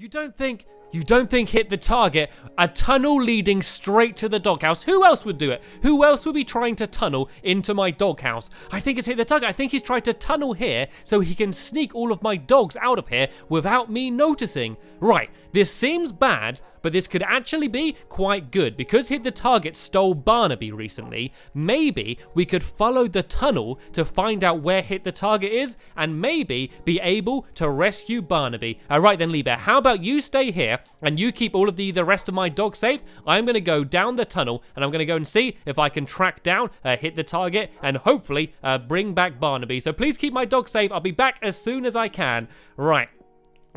You don't think you don't think hit the target? A tunnel leading straight to the doghouse. Who else would do it? Who else would be trying to tunnel into my doghouse? I think it's hit the target. I think he's tried to tunnel here so he can sneak all of my dogs out of here without me noticing. Right, this seems bad, but this could actually be quite good. Because Hit the Target stole Barnaby recently, maybe we could follow the tunnel to find out where Hit the Target is and maybe be able to rescue Barnaby. All right then, Lee Bear, how about you stay here and you keep all of the, the rest of my dogs safe? I'm going to go down the tunnel and I'm going to go and see if I can track down uh, Hit the Target and hopefully uh, bring back Barnaby. So please keep my dogs safe. I'll be back as soon as I can. Right.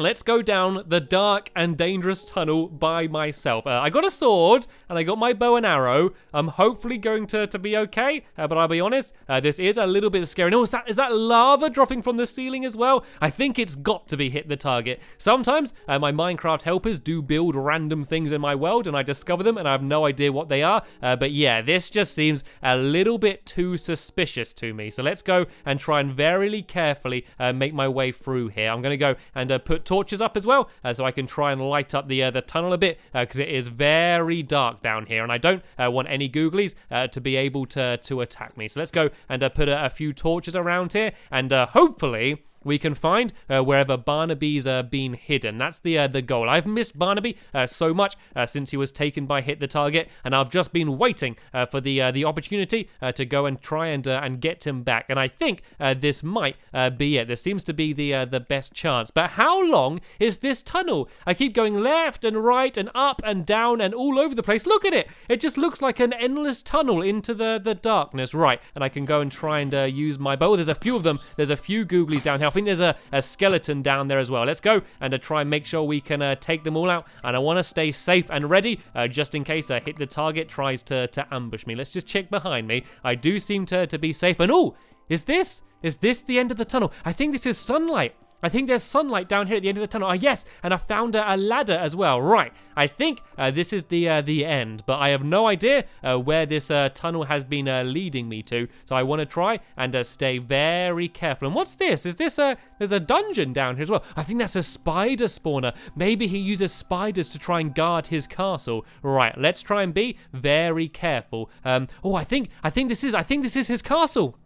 Let's go down the dark and dangerous tunnel by myself. Uh, I got a sword and I got my bow and arrow. I'm hopefully going to, to be okay, uh, but I'll be honest, uh, this is a little bit scary. Oh, is that, is that lava dropping from the ceiling as well? I think it's got to be hit the target. Sometimes uh, my Minecraft helpers do build random things in my world and I discover them and I have no idea what they are. Uh, but yeah, this just seems a little bit too suspicious to me. So let's go and try and very carefully uh, make my way through here. I'm going to go and put torches up as well, uh, so I can try and light up the uh, the tunnel a bit, because uh, it is very dark down here, and I don't want any googlies to be able to, to attack me. So let's go and put a, a, few torches around here, and hopefully we can find uh, wherever Barnaby's uh, been hidden. That's the uh, the goal. I've missed Barnaby uh, so much uh, since he was taken by Hit the Target, and I've just been waiting uh, for the the opportunity to go and try and and get him back. And I think this might be it. This seems to be the the best chance. But how long is this tunnel? I keep going left and right and up and down and all over the place. Look at it. It just looks like an endless tunnel into the the darkness. Right, and I can go and try and use my bow. There's a few of them. There's a few googlies down here. I think there's a, a skeleton down there as well. Let's go and uh, try and make sure we can uh, take them all out. And I want to stay safe and ready uh, just in case I hit the target tries to, to ambush me. Let's just check behind me. I do seem to, to be safe. And oh, is this? Is this the end of the tunnel? I think this is sunlight. I think there's sunlight down here at the end of the tunnel. Ah, yes, and I found a, a ladder as well. Right, I think uh, this is the uh, the end, but I have no idea uh, where this uh, tunnel has been uh, leading me to. So I want to try and uh, stay very careful. And what's this? Is this a there's a dungeon down here as well? I think that's a spider spawner. Maybe he uses spiders to try and guard his castle. Right, let's try and be very careful. Um, oh, I think I think this is I think this is his castle.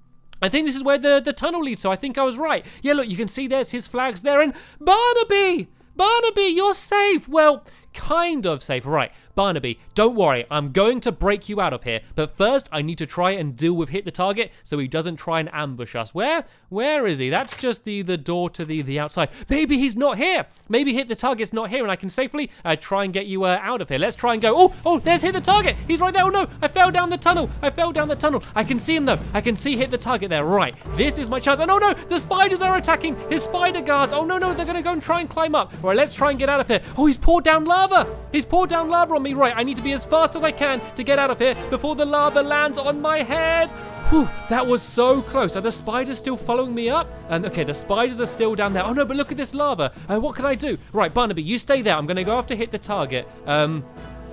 I think this is where the, the tunnel leads, so I think I was right. Yeah, look, you can see there's his flags there, and Barnaby! Barnaby, you're safe! Well, kind of safe. Right, Barnaby, don't worry, I'm going to break you out of here. But first, I need to try and deal with hit the target so he doesn't try and ambush us. Where? Where is he? That's just the, the door to the, the outside. Maybe he's not here. Maybe hit the target's not here and I can safely uh, try and get you uh, out of here. Let's try and go. Oh, oh, there's hit the target. He's right there. Oh no, I fell down the tunnel. I fell down the tunnel. I can see him though. I can see hit the target there. Right, this is my chance. Oh no, the spiders are attacking his spider guards. Oh no, no, they're going to go and try and climb up. All right, let's try and get out of here. Oh, he's poured down lava. He's poured down lava on me. Right, I need to be as fast as I can to get out of here before the lava lands on my head. Whew, that was so close. Are the spiders still following me up? And um, okay, the spiders are still down there. Oh no, but look at this lava. Uh, what can I do? Right, Barnaby, you stay there. I'm going to go after hit the target. Um,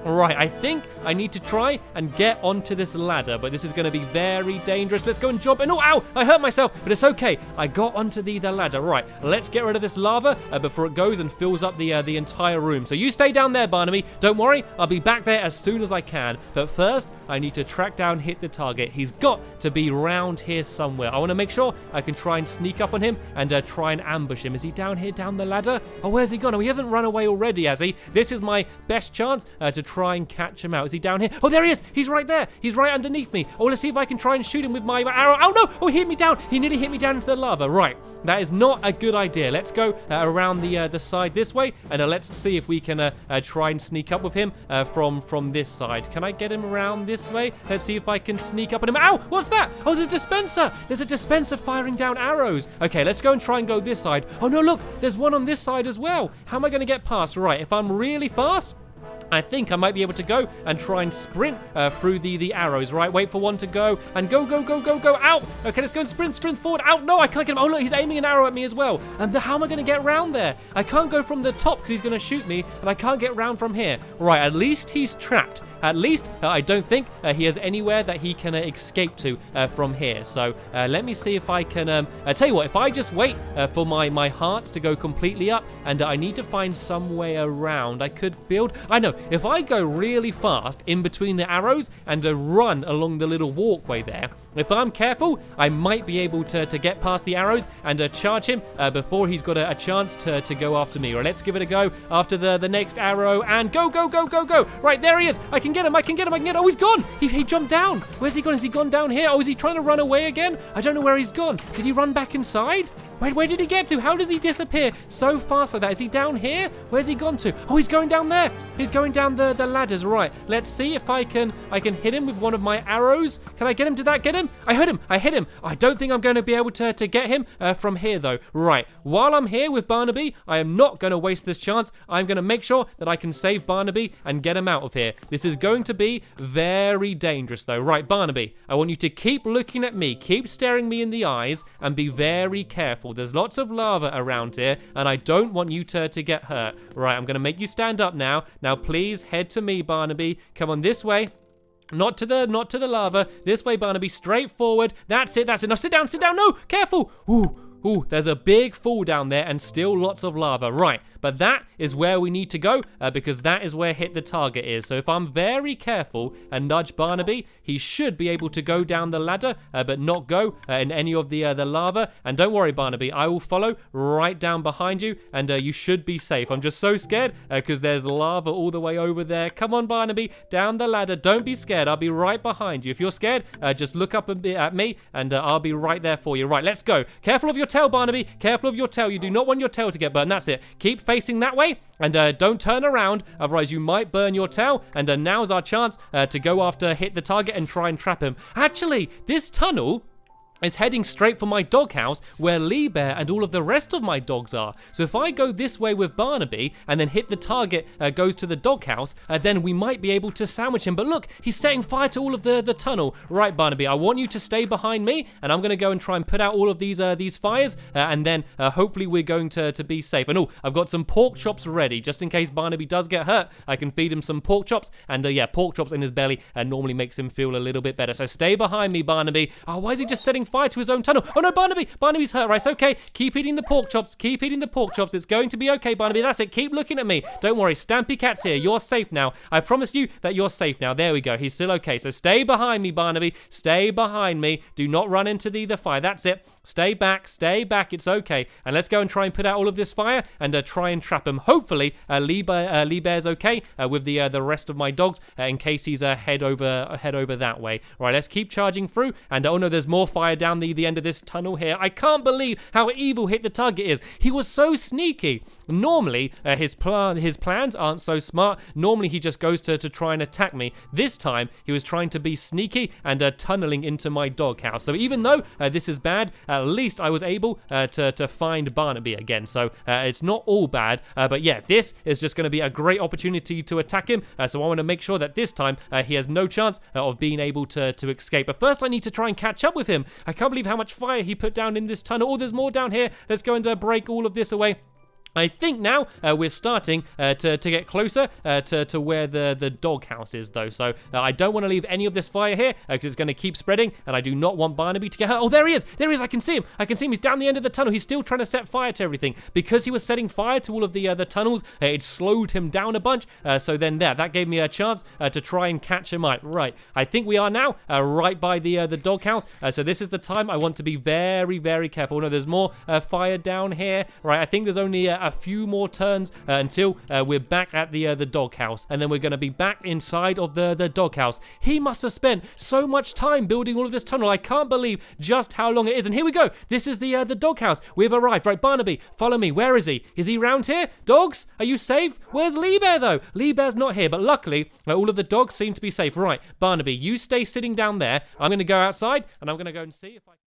Right, I think I need to try and get onto this ladder, but this is going to be very dangerous. Let's go and jump. And oh, ow, I hurt myself, but it's okay. I got onto the, the ladder. Right, let's get rid of this lava uh, before it goes and fills up the, uh, the entire room. So you stay down there, Barnaby. Don't worry, I'll be back there as soon as I can. But first, I need to track down, hit the target. He's got to be round here somewhere. I want to make sure I can try and sneak up on him and uh, try and ambush him. Is he down here, down the ladder? Oh, where's he gone? Oh, he hasn't run away already, has he? This is my best chance uh, to try and catch him out. Is he down here? Oh, there he is. He's right there. He's right underneath me. Oh, let's see if I can try and shoot him with my arrow. Oh, no. Oh, he hit me down. He nearly hit me down into the lava. Right. That is not a good idea. Let's go uh, around the uh, the side this way, and uh, let's see if we can uh, uh, try and sneak up with him uh, from from this side. Can I get him around this way? Let's see if I can sneak up on him. Ow! What's that? Oh, there's a dispenser. There's a dispenser firing down arrows. Okay, let's go and try and go this side. Oh, no, look. There's one on this side as well. How am I going to get past? Right, if I'm really fast, I think I might be able to go and try and sprint uh, through the, the arrows, right? Wait for one to go and go, go, go, go, go, out. Okay, let's go and sprint, sprint forward. Out, no, I can't get him. Oh, look, he's aiming an arrow at me as well. And how am I going to get around there? I can't go from the top because he's going to shoot me and I can't get round from here. Right, at least he's trapped. At least, uh, I don't think uh, he has anywhere that he can uh, escape to uh, from here. So uh, let me see if I can... Um, I tell you what, if I just wait for my, my heart to go completely up and I need to find some way around, I could build... I know, if I go really fast in between the arrows and a run along the little walkway there, if I'm careful, I might be able to, to get past the arrows and uh, charge him uh, before he's got a, a, chance to, to go after me. Or let's give it a go after the, the next arrow and go, go, go, go, go. Right, there he is. I can get him. I can get him. I can get him. Oh, he's gone. He, he jumped down. Where's he gone? Has he gone down here? Oh, is he trying to run away again? I don't know where he's gone. Did he run back inside? Wait, where did he get to? How does he disappear so fast like that? Is he down here? Where's he gone to? Oh, he's going down there. He's going down the, the ladders. Right, let's see if I can I can hit him with one of my arrows. Can I get him? Did that get him? I hit him. I hit him. I don't think I'm going to be able to, to get him uh, from here, though. Right, while I'm here with Barnaby, I am not going to waste this chance. I'm going to make sure that I can save Barnaby and get him out of here. This is going to be very dangerous, though. Right, Barnaby, I want you to keep looking at me, keep staring me in the eyes, and be very careful. There's lots of lava around here, and I don't want you to, get hurt. Right, I'm going to make you stand up now. Now, please head to me, Barnaby. Come on this way. Not to the, not to the lava. This way, Barnaby. Straight forward. That's it. That's. Now sit down. Sit down. No, careful. Ooh. Ooh, there's a big fall down there and still lots of lava. Right, but that is where we need to go uh, because that is where hit the target is. So if I'm very careful and nudge Barnaby, he should be able to go down the ladder, uh, but not go uh, in any of the uh, the lava. And don't worry, Barnaby, I will follow right down behind you and uh, you should be safe. I'm just so scared because uh, there's lava all the way over there. Come on, Barnaby, down the ladder. Don't be scared. I'll be right behind you. If you're scared, just look up at me and I'll be right there for you. Right, let's go. Careful of your tail, Barnaby. Careful of your tail. You do not want your tail to get burned. That's it. Keep facing that way and uh, don't turn around. Otherwise, you might burn your tail. And uh, now's our chance uh, to go after, hit the target and try and trap him. Actually, this tunnel is heading straight for my doghouse where Lee Bear and all of the rest of my dogs are. So if I go this way with Barnaby and then hit the target uh, goes to the doghouse, uh, then we might be able to sandwich him. But look, he's setting fire to all of the, the tunnel. Right, Barnaby, I want you to stay behind me and I'm going to go and try and put out all of these uh, these fires uh, and then uh, hopefully we're going to, to be safe. And oh, I've got some pork chops ready just in case Barnaby does get hurt. I can feed him some pork chops and uh, yeah, pork chops in his belly normally makes him feel a little bit better. So stay behind me, Barnaby. Oh, why is he just setting fire to his own tunnel. Oh no, Barnaby! Barnaby's hurt. Right, okay. Keep eating the pork chops. Keep eating the pork chops. It's going to be okay, Barnaby. That's it. Keep looking at me. Don't worry. Stampy Cat's here. You're safe now. I promise you that you're safe now. There we go. He's still okay. So stay behind me, Barnaby. Stay behind me. Do not run into the, the fire. That's it. Stay back. Stay back. It's okay. And let's go and try and put out all of this fire and uh, try and trap him. Hopefully, uh, Lee, uh, Lee Bear's okay uh, with the uh, the rest of my dogs uh, in case he's head over head over that way. Right, let's keep charging through. And oh no, there's more fire down the, the end of this tunnel here. I can't believe how evil Hit the Target is. He was so sneaky. Normally, uh, his, plan his plans aren't so smart. Normally, he just goes to, to try and attack me. This time, he was trying to be sneaky and uh, tunneling into my doghouse. So even though uh, this is bad, at least I was able uh, to, to find Barnaby again. So uh, it's not all bad. Uh, but yeah, this is just going to be a great opportunity to attack him. so I want to make sure that this time he has no chance of being able to, to escape. But first, I need to try and catch up with him. I can't believe how much fire he put down in this tunnel. Oh, there's more down here. Let's go and uh, break all of this away. I think now uh, we're starting uh, to, to get closer uh, to, to where the, the doghouse is, though. So uh, I don't want to leave any of this fire here because uh, it's going to keep spreading, and I do not want Barnaby to get hurt. Oh, there he is! There he is! I can see him! I can see him! He's down the end of the tunnel. He's still trying to set fire to everything. Because he was setting fire to all of the, uh, the tunnels, it slowed him down a bunch. so then there, that gave me a chance to try and catch him out. Right, I think we are now right by the, the doghouse. so this is the time I want to be very, very careful. No, there's more fire down here. Right, I think there's only a few more turns uh, until uh, we're back at the uh, the doghouse, and then we're going to be back inside of the the doghouse. He must have spent so much time building all of this tunnel. I can't believe just how long it is. And here we go. This is the uh, the doghouse. We've arrived. Right, Barnaby, follow me. Where is he? Is he round here? Dogs, are you safe? Where's Lee Bear though? Lee Bear's not here, but luckily uh, all of the dogs seem to be safe. Right, Barnaby, you stay sitting down there. I'm going to go outside, and I'm going to go and see if I.